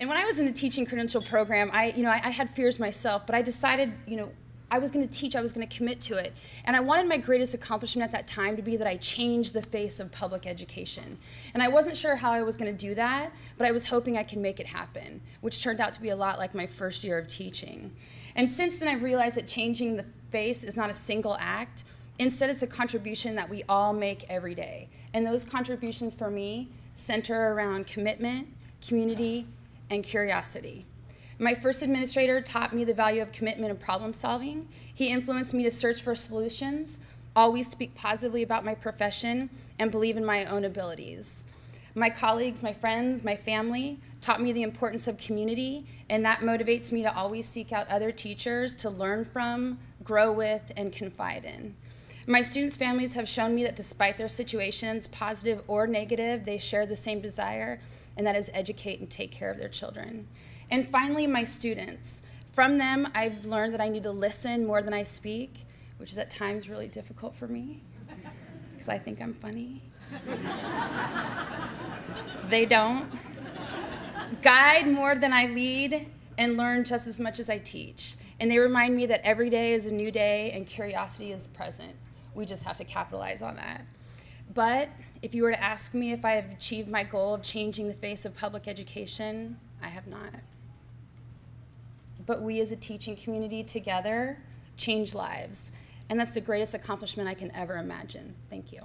And when I was in the teaching credential program, I, you know, I, I had fears myself, but I decided, you know, I was going to teach, I was going to commit to it. And I wanted my greatest accomplishment at that time to be that I changed the face of public education. And I wasn't sure how I was going to do that, but I was hoping I could make it happen, which turned out to be a lot like my first year of teaching. And since then, I've realized that changing the face is not a single act. Instead, it's a contribution that we all make every day. And those contributions for me center around commitment, community, and curiosity. My first administrator taught me the value of commitment and problem solving. He influenced me to search for solutions, always speak positively about my profession, and believe in my own abilities. My colleagues, my friends, my family taught me the importance of community, and that motivates me to always seek out other teachers to learn from, grow with, and confide in. My students' families have shown me that despite their situations, positive or negative, they share the same desire, and that is educate and take care of their children. And finally, my students. From them, I've learned that I need to listen more than I speak, which is at times really difficult for me, because I think I'm funny. they don't. Guide more than I lead, and learn just as much as I teach. And they remind me that every day is a new day and curiosity is present. We just have to capitalize on that. But if you were to ask me if I have achieved my goal of changing the face of public education, I have not. But we as a teaching community together change lives. And that's the greatest accomplishment I can ever imagine. Thank you.